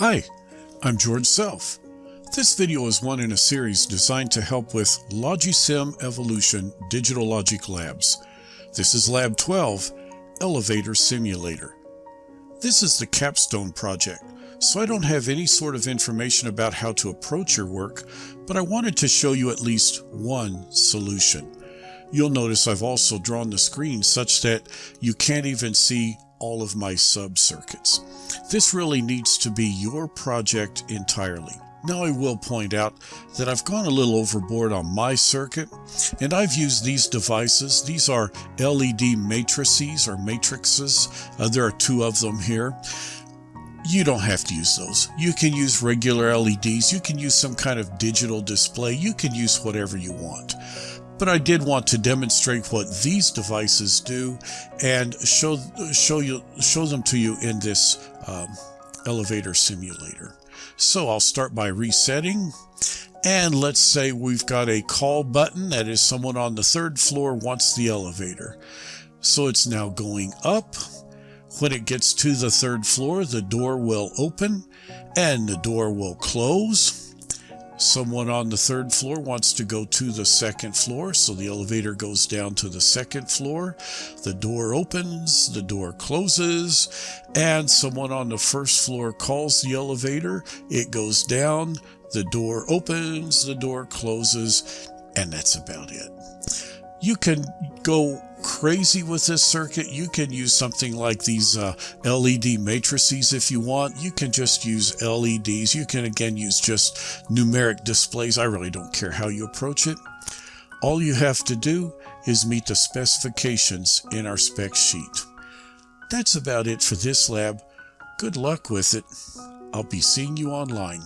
Hi, I'm George Self. This video is one in a series designed to help with Logisim Evolution Digital Logic Labs. This is Lab 12, Elevator Simulator. This is the capstone project, so I don't have any sort of information about how to approach your work, but I wanted to show you at least one solution. You'll notice I've also drawn the screen such that you can't even see all of my sub-circuits. This really needs to be your project entirely. Now I will point out that I've gone a little overboard on my circuit and I've used these devices. These are LED matrices or matrices. Uh, there are two of them here. You don't have to use those. You can use regular LEDs. You can use some kind of digital display. You can use whatever you want but I did want to demonstrate what these devices do and show show you show them to you in this um, elevator simulator. So I'll start by resetting. And let's say we've got a call button that is someone on the third floor wants the elevator. So it's now going up. When it gets to the third floor, the door will open and the door will close. Someone on the third floor wants to go to the second floor, so the elevator goes down to the second floor. The door opens, the door closes, and someone on the first floor calls the elevator. It goes down, the door opens, the door closes, and that's about it. You can go crazy with this circuit, you can use something like these uh, LED matrices if you want. You can just use LEDs. You can again use just numeric displays. I really don't care how you approach it. All you have to do is meet the specifications in our spec sheet. That's about it for this lab. Good luck with it. I'll be seeing you online.